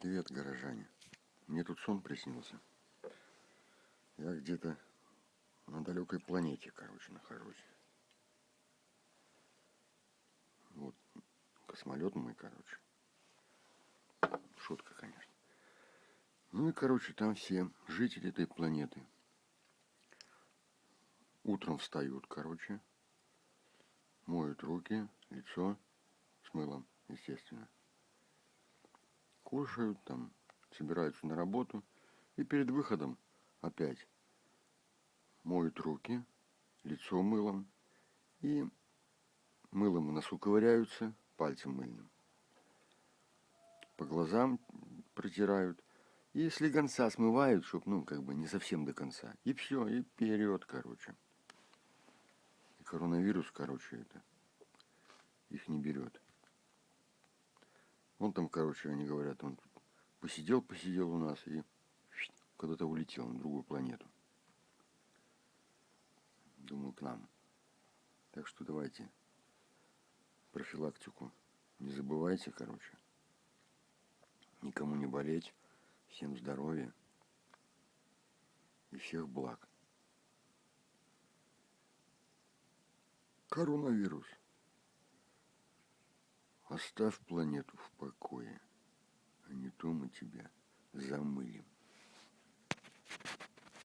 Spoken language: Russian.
Привет, горожане. Мне тут сон приснился. Я где-то на далекой планете, короче, нахожусь. Вот космолет мой, короче. Шутка, конечно. Ну и, короче, там все жители этой планеты утром встают, короче, моют руки, лицо с мылом, естественно. Кушают там, собираются на работу. И перед выходом опять моют руки, лицо мылом. И мылом в носу ковыряются, пальцем мыльным. По глазам протирают. И слегонца смывают, чтобы, ну, как бы не совсем до конца. И все, и вперед, короче. И коронавирус, короче, это их не берет. Он там, короче, они говорят, он посидел, посидел у нас и куда-то улетел на другую планету. Думаю, к нам. Так что давайте профилактику не забывайте, короче. Никому не болеть. Всем здоровья и всех благ. Коронавирус. Оставь планету в покое, а